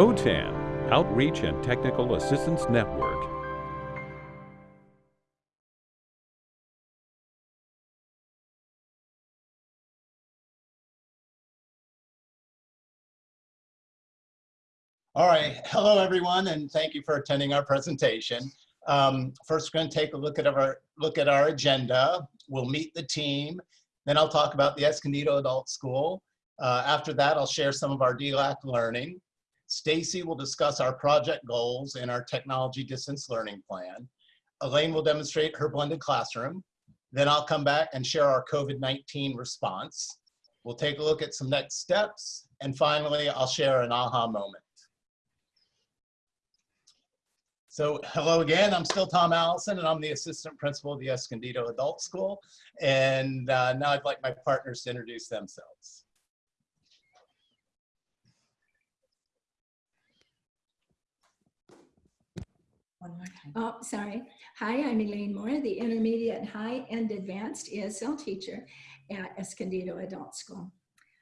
OTAN, Outreach and Technical Assistance Network. All right, hello everyone, and thank you for attending our presentation. Um, first, we're going to take a look at our look at our agenda. We'll meet the team, then I'll talk about the Escondido Adult School. Uh, after that, I'll share some of our DLAC learning. Stacy will discuss our project goals and our technology distance learning plan. Elaine will demonstrate her blended classroom. Then I'll come back and share our COVID-19 response. We'll take a look at some next steps. And finally, I'll share an aha moment. So hello again, I'm still Tom Allison and I'm the assistant principal of the Escondido Adult School. And uh, now I'd like my partners to introduce themselves. One more time. Oh, sorry. Hi, I'm Elaine Moore, the intermediate, high, and advanced ESL teacher at Escondido Adult School.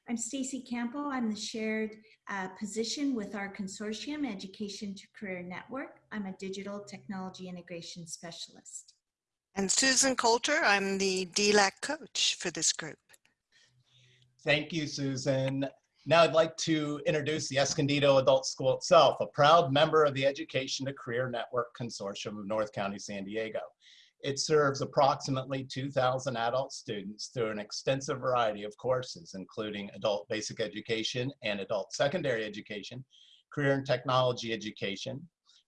I'm Stacy Campo. I'm the shared uh, position with our consortium, Education to Career Network. I'm a digital technology integration specialist. And Susan Coulter, I'm the DLAC coach for this group. Thank you, Susan. Now I'd like to introduce the Escondido Adult School itself, a proud member of the Education to Career Network Consortium of North County, San Diego. It serves approximately 2,000 adult students through an extensive variety of courses, including adult basic education and adult secondary education, career and technology education,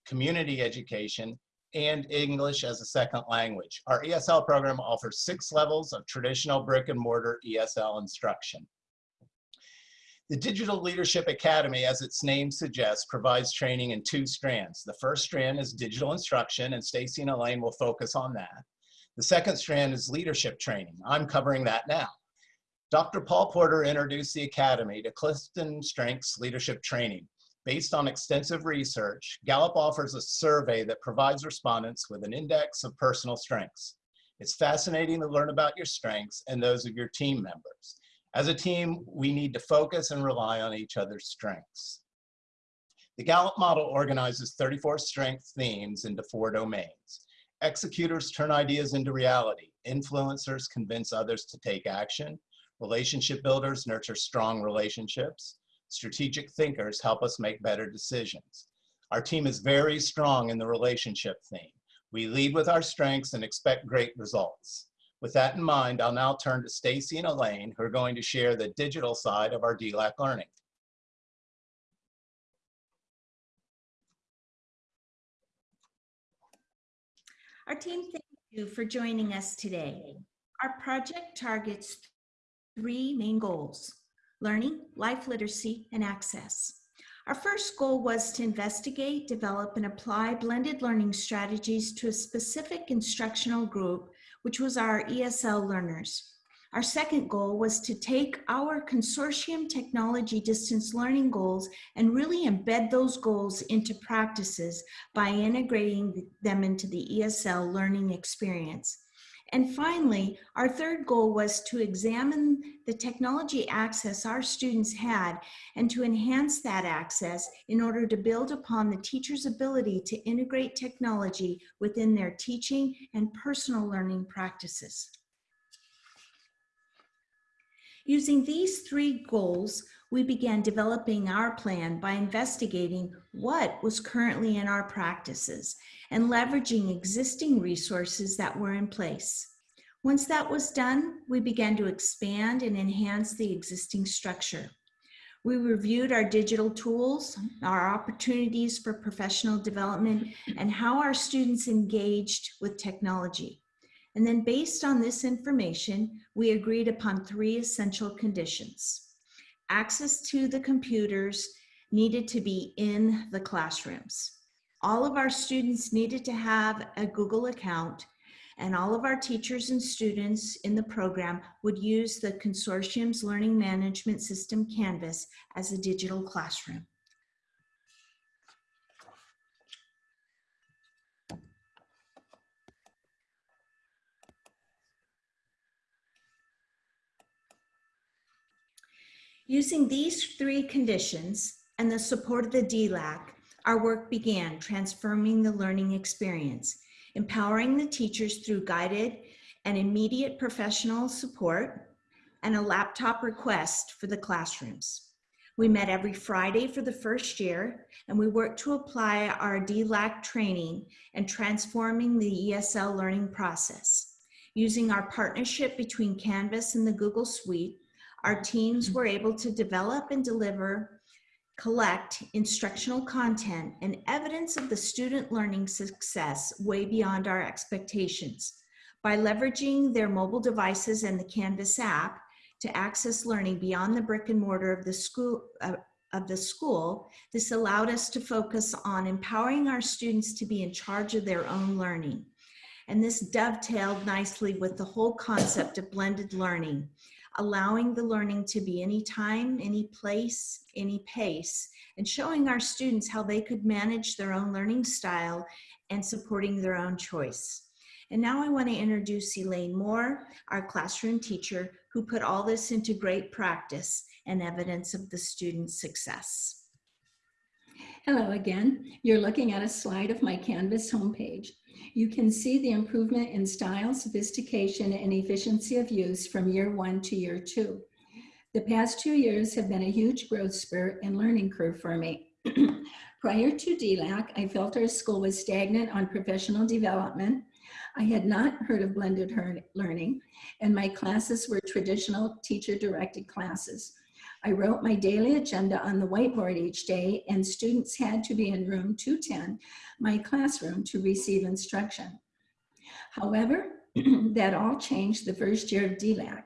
community education, and English as a second language. Our ESL program offers six levels of traditional brick and mortar ESL instruction. The Digital Leadership Academy, as its name suggests, provides training in two strands. The first strand is digital instruction, and Stacy and Elaine will focus on that. The second strand is leadership training. I'm covering that now. Dr. Paul Porter introduced the Academy to Clifton Strengths Leadership Training. Based on extensive research, Gallup offers a survey that provides respondents with an index of personal strengths. It's fascinating to learn about your strengths and those of your team members. As a team, we need to focus and rely on each other's strengths. The Gallup model organizes 34 strength themes into four domains. Executors turn ideas into reality. Influencers convince others to take action. Relationship builders nurture strong relationships. Strategic thinkers help us make better decisions. Our team is very strong in the relationship theme. We lead with our strengths and expect great results. With that in mind, I'll now turn to Stacy and Elaine, who are going to share the digital side of our DLAC learning. Our team, thank you for joining us today. Our project targets three main goals, learning, life literacy, and access. Our first goal was to investigate, develop, and apply blended learning strategies to a specific instructional group which was our ESL learners. Our second goal was to take our consortium technology distance learning goals and really embed those goals into practices by integrating them into the ESL learning experience. And finally, our third goal was to examine the technology access our students had and to enhance that access in order to build upon the teacher's ability to integrate technology within their teaching and personal learning practices. Using these three goals, we began developing our plan by investigating what was currently in our practices and leveraging existing resources that were in place. Once that was done, we began to expand and enhance the existing structure. We reviewed our digital tools, our opportunities for professional development, and how our students engaged with technology. And then based on this information, we agreed upon three essential conditions. Access to the computers needed to be in the classrooms. All of our students needed to have a Google account and all of our teachers and students in the program would use the consortium's learning management system Canvas as a digital classroom. Using these three conditions, and the support of the DLAC, our work began transforming the learning experience, empowering the teachers through guided and immediate professional support, and a laptop request for the classrooms. We met every Friday for the first year, and we worked to apply our DLAC training and transforming the ESL learning process. Using our partnership between Canvas and the Google Suite, our teams were able to develop and deliver, collect instructional content and evidence of the student learning success way beyond our expectations. By leveraging their mobile devices and the Canvas app, to access learning beyond the brick and mortar of the school uh, of the school, this allowed us to focus on empowering our students to be in charge of their own learning. And this dovetailed nicely with the whole concept of blended learning, allowing the learning to be anytime, any place, any pace, and showing our students how they could manage their own learning style and supporting their own choice. And now I want to introduce Elaine Moore, our classroom teacher, who put all this into great practice and evidence of the student's success. Hello again. You're looking at a slide of my Canvas homepage. You can see the improvement in style, sophistication, and efficiency of use from year one to year two. The past two years have been a huge growth spurt and learning curve for me. Prior to DLAC, I felt our school was stagnant on professional development. I had not heard of blended learning, and my classes were traditional teacher-directed classes. I wrote my daily agenda on the whiteboard each day, and students had to be in room 210, my classroom, to receive instruction. However, that all changed the first year of DLAC.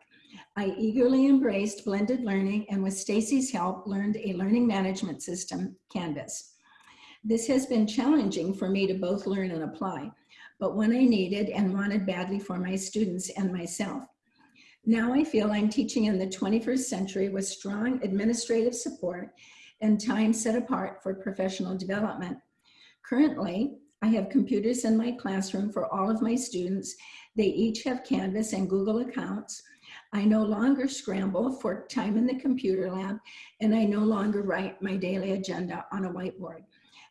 I eagerly embraced blended learning and with Stacy's help learned a learning management system, Canvas. This has been challenging for me to both learn and apply, but one I needed and wanted badly for my students and myself. Now I feel I'm teaching in the 21st century with strong administrative support and time set apart for professional development. Currently, I have computers in my classroom for all of my students. They each have Canvas and Google accounts. I no longer scramble for time in the computer lab, and I no longer write my daily agenda on a whiteboard.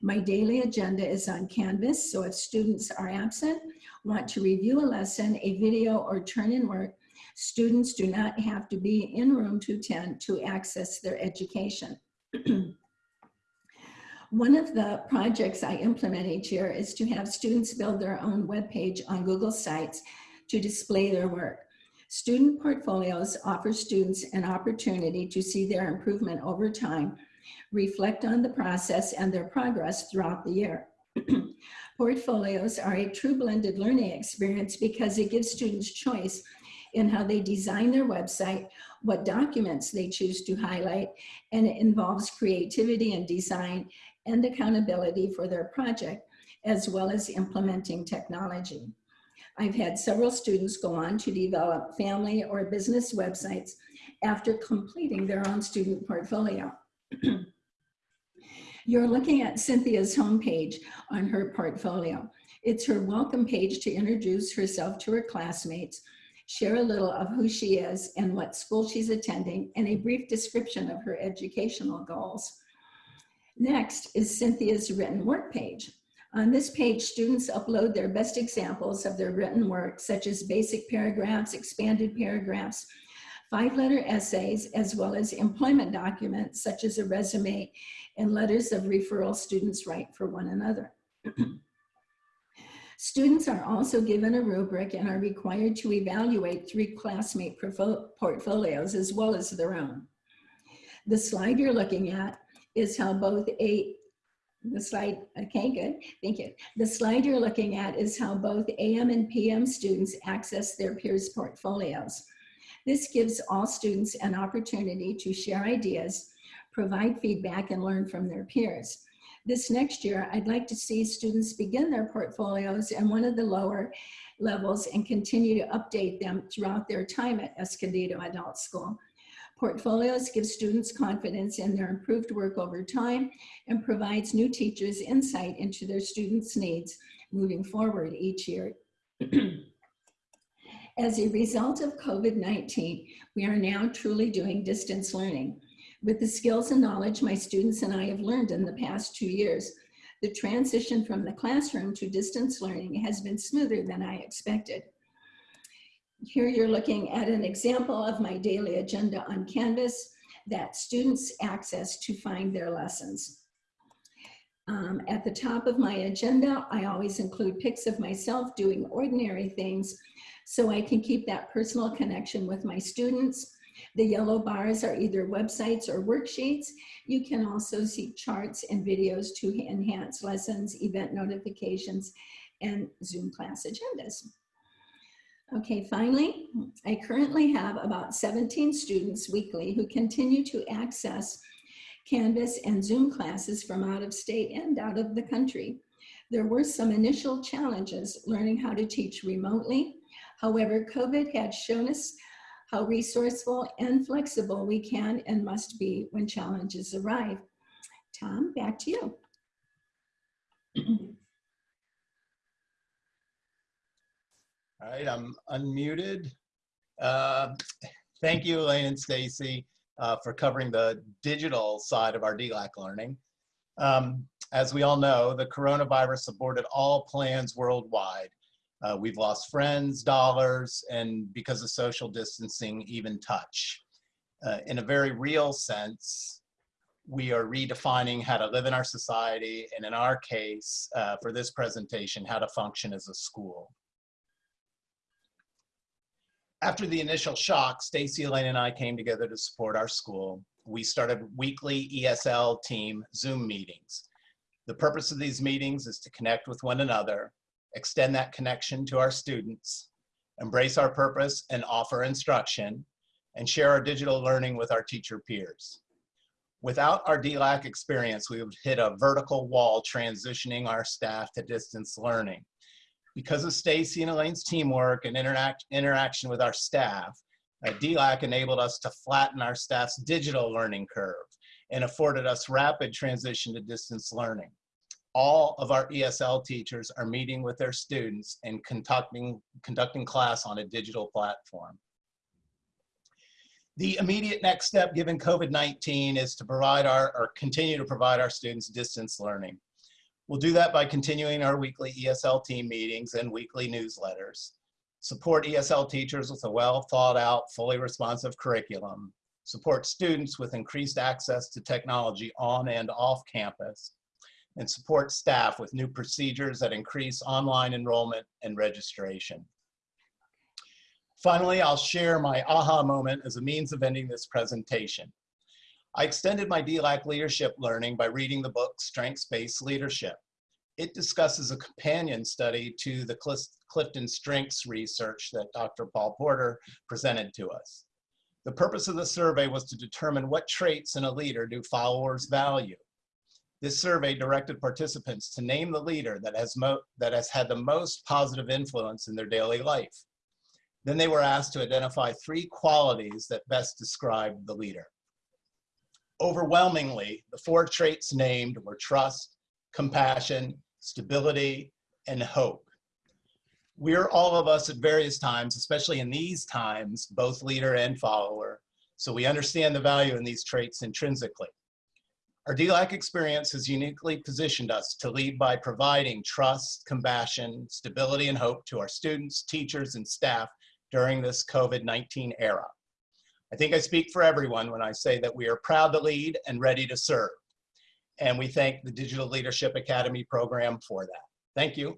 My daily agenda is on Canvas, so if students are absent, want to review a lesson, a video, or turn in work, students do not have to be in room 210 to access their education. One of the projects I implement each year is to have students build their own webpage on Google Sites to display their work. Student portfolios offer students an opportunity to see their improvement over time reflect on the process and their progress throughout the year. Portfolios are a true blended learning experience because it gives students choice in how they design their website, what documents they choose to highlight, and it involves creativity and design and accountability for their project, as well as implementing technology. I've had several students go on to develop family or business websites after completing their own student portfolio. You're looking at Cynthia's homepage on her portfolio. It's her welcome page to introduce herself to her classmates, share a little of who she is and what school she's attending, and a brief description of her educational goals. Next is Cynthia's written work page. On this page, students upload their best examples of their written work, such as basic paragraphs, expanded paragraphs, five-letter essays, as well as employment documents such as a resume and letters of referral students write for one another. Students are also given a rubric and are required to evaluate three classmate portfolios as well as their own. The slide you're looking at is how both a, the slide, okay, good, thank you. The slide you're looking at is how both AM and PM students access their peers' portfolios. This gives all students an opportunity to share ideas, provide feedback, and learn from their peers. This next year, I'd like to see students begin their portfolios in one of the lower levels and continue to update them throughout their time at Escondido Adult School. Portfolios give students confidence in their improved work over time and provides new teachers insight into their students' needs moving forward each year. As a result of COVID-19, we are now truly doing distance learning. With the skills and knowledge my students and I have learned in the past two years, the transition from the classroom to distance learning has been smoother than I expected. Here you're looking at an example of my daily agenda on Canvas that students access to find their lessons. Um, at the top of my agenda, I always include pics of myself doing ordinary things so I can keep that personal connection with my students. The yellow bars are either websites or worksheets. You can also see charts and videos to enhance lessons, event notifications, and Zoom class agendas. Okay, finally, I currently have about 17 students weekly who continue to access Canvas and Zoom classes from out of state and out of the country. There were some initial challenges learning how to teach remotely. However, COVID had shown us how resourceful and flexible we can and must be when challenges arrive. Tom, back to you. All right, I'm unmuted. Uh, Thank you, Elaine and Stacy, uh, for covering the digital side of our DLAC learning. Um, As we all know, the coronavirus aborted all plans worldwide. Uh, We've lost friends, dollars, and because of social distancing, even touch. Uh, In a very real sense, we are redefining how to live in our society, and in our case, uh, for this presentation, how to function as a school. After the initial shock, Stacy, Elaine, and I came together to support our school. We started weekly ESL team Zoom meetings. The purpose of these meetings is to connect with one another, extend that connection to our students, embrace our purpose and offer instruction, and share our digital learning with our teacher peers. Without our DLAC experience, we would hit a vertical wall transitioning our staff to distance learning because of Stacy and Elaine's teamwork and interact, interaction with our staff, uh, DLAC enabled us to flatten our staff's digital learning curve and afforded us rapid transition to distance learning. All of our ESL teachers are meeting with their students and conducting, conducting class on a digital platform. The immediate next step given COVID-19 is to provide our, or continue to provide our students distance learning. We'll do that by continuing our weekly ESL team meetings and weekly newsletters. Support ESL teachers with a well thought out, fully responsive curriculum. Support students with increased access to technology on and off campus. And support staff with new procedures that increase online enrollment and registration. Finally, I'll share my aha moment as a means of ending this presentation. I extended my DLAC leadership learning by reading the book Strengths-Based Leadership. It discusses a companion study to the Clifton Strengths research that Dr. Paul Porter presented to us. The purpose of the survey was to determine what traits in a leader do followers value. This survey directed participants to name the leader that has, that has had the most positive influence in their daily life. Then they were asked to identify three qualities that best describe the leader. Overwhelmingly, the four traits named were trust, compassion, stability, and hope. We're all of us at various times, especially in these times, both leader and follower, so we understand the value in these traits intrinsically. Our DLAC experience has uniquely positioned us to lead by providing trust, compassion, stability, and hope to our students, teachers, and staff during this COVID-19 era. I think I speak for everyone when I say that we are proud to lead and ready to serve. And we thank the Digital Leadership Academy program for that. Thank you.